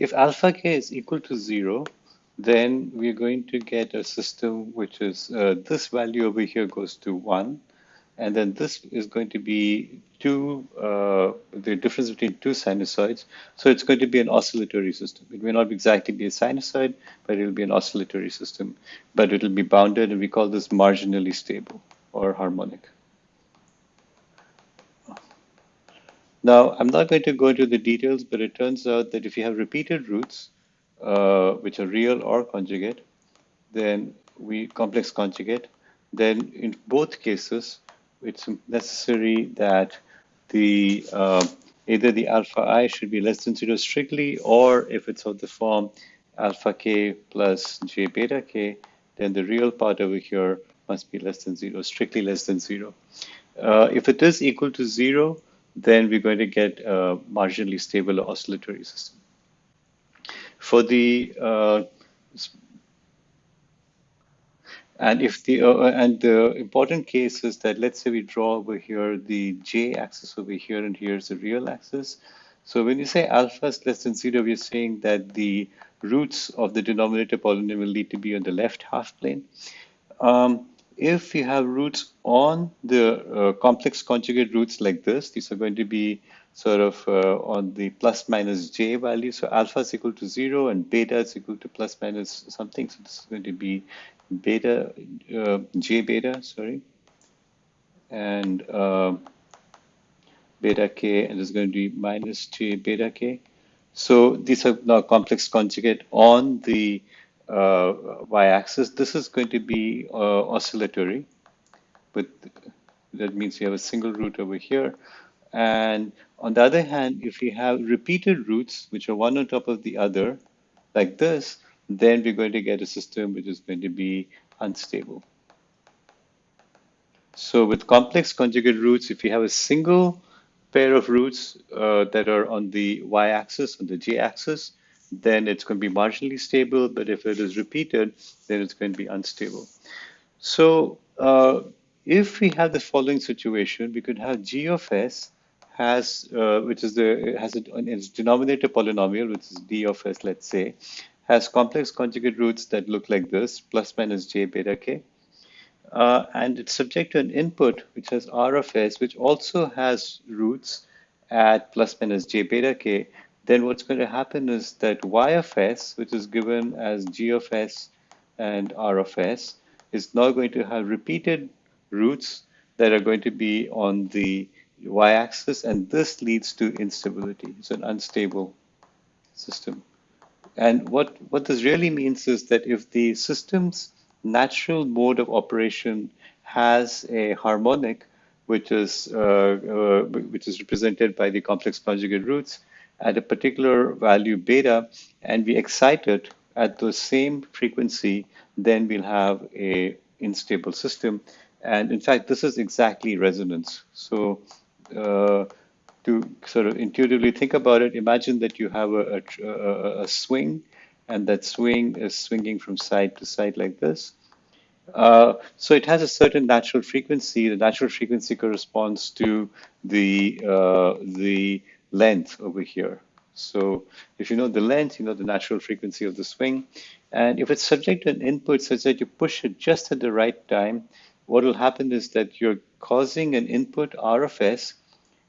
if alpha k is equal to zero, then we're going to get a system which is uh, this value over here goes to one, and then this is going to be two, uh, the difference between two sinusoids. So it's going to be an oscillatory system. It may not exactly be a sinusoid, but it'll be an oscillatory system. But it'll be bounded, and we call this marginally stable or harmonic. Now, I'm not going to go into the details, but it turns out that if you have repeated roots, uh, which are real or conjugate, then we complex conjugate, then in both cases, it's necessary that the uh, either the alpha i should be less than zero strictly, or if it's of the form alpha k plus j beta k, then the real part over here must be less than zero, strictly less than zero. Uh, if it is equal to zero, then we're going to get a marginally stable oscillatory system. For the uh, and if the uh, and the important case is that let's say we draw over here the j axis over here and here's the real axis. So when you say alpha is less than zero, we're saying that the roots of the denominator polynomial need to be on the left half plane. Um, if you have roots on the uh, complex conjugate roots like this, these are going to be sort of uh, on the plus minus j value. So alpha is equal to zero and beta is equal to plus minus something. So this is going to be beta, uh, j beta, sorry, and beta k, and is going to be minus j beta k. So these are now complex conjugate on the y-axis. This is going to be uh, oscillatory, but that means you have a single root over here. And on the other hand, if you have repeated roots, which are one on top of the other, like this, then we're going to get a system which is going to be unstable. So with complex conjugate roots, if you have a single pair of roots uh, that are on the y-axis, on the j-axis, then it's going to be marginally stable. But if it is repeated, then it's going to be unstable. So uh, if we have the following situation, we could have g of s has, uh, which is the, has a, its denominator polynomial, which is d of s, let's say, has complex conjugate roots that look like this, plus minus j beta k. Uh, and it's subject to an input which has r of s, which also has roots at plus minus j beta k, then what's going to happen is that y of s, which is given as g of s and r of s, is now going to have repeated roots that are going to be on the y-axis, and this leads to instability. It's an unstable system. And what, what this really means is that if the system's natural mode of operation has a harmonic, which is, uh, uh, which is represented by the complex conjugate roots, at a particular value beta and we excite it at the same frequency, then we'll have a unstable system. And in fact, this is exactly resonance. So uh, to sort of intuitively think about it, imagine that you have a, a, a, swing and that swing is swinging from side to side like this. Uh, so it has a certain natural frequency. The natural frequency corresponds to the uh, the length over here. So if you know the length, you know the natural frequency of the swing. And if it's subject to an input such that you push it just at the right time, what will happen is that you're causing an input R of S,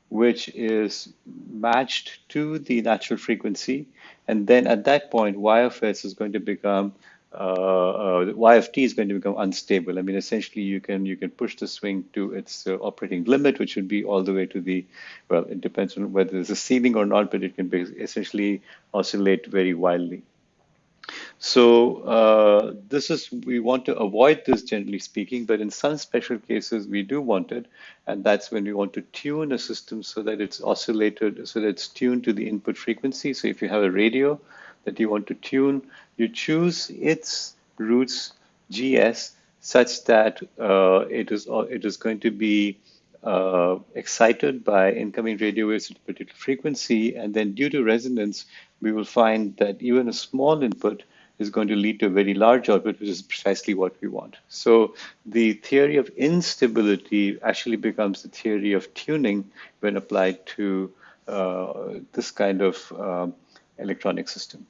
which is matched to the natural frequency. And then at that point, Y of S is going to become uh, uh, y of t is going to become unstable. I mean, essentially, you can you can push the swing to its uh, operating limit, which would be all the way to the well. It depends on whether there's a ceiling or not, but it can be essentially oscillate very wildly. So uh, this is we want to avoid this generally speaking, but in some special cases we do want it, and that's when we want to tune a system so that it's oscillated, so that it's tuned to the input frequency. So if you have a radio that you want to tune, you choose its roots GS such that uh, it is uh, it is going to be uh, excited by incoming radio waves at a particular frequency, and then due to resonance, we will find that even a small input is going to lead to a very large output, which is precisely what we want. So the theory of instability actually becomes the theory of tuning when applied to uh, this kind of um, electronic system.